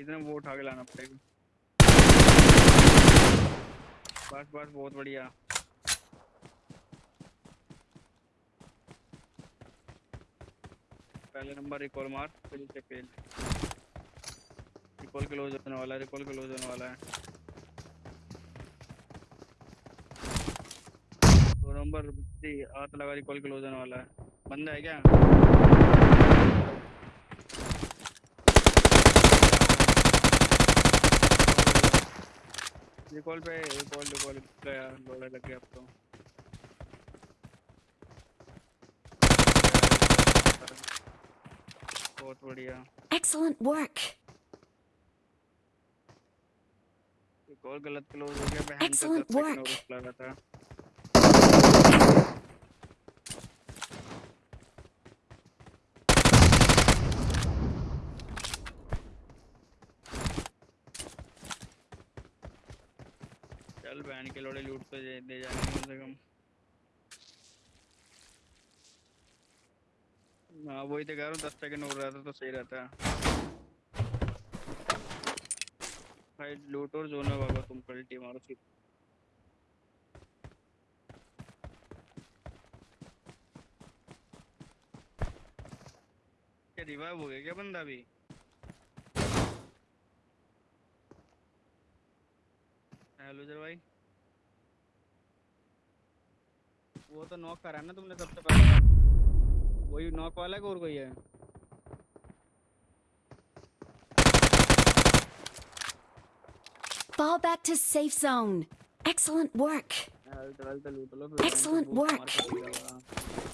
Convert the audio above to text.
इधर वो उठा के लाना पड़ेगा। बस बस, बहुत बढ़िया। पहले नंबर रिकॉल मार, फिर से फेल। रिकॉल क्लोज होने वाला है, रिकॉल क्लोज होने वाला है। दो नंबर हाथ लगा, रिकॉल क्लोज होने वाला है। बंदा है क्या? रिकॉल पे रिकॉल रिकॉल गया लोड़ा लग गया अब तो बहुत बढ़िया Excellent work. रिकॉल गलत क्लोज हो गया Excellent work. लगा था चल बहन के लोड़े लूट तो दे जाएँगे कम से कम। हाँ वही तो कह रहा हूँ, दस सेकंड हो रहा तो सही रहता। भाई, लूट और जोन में भागो तुम पलटी मारो सीधे रिवाइव हो गया क्या बंदा अभी? हेलो जर भाई वो तो नॉक करा ना तुमने सबसे पहले वही नॉक वाला है और कोई है Fall back to safe zone. Excellent work. Excellent work.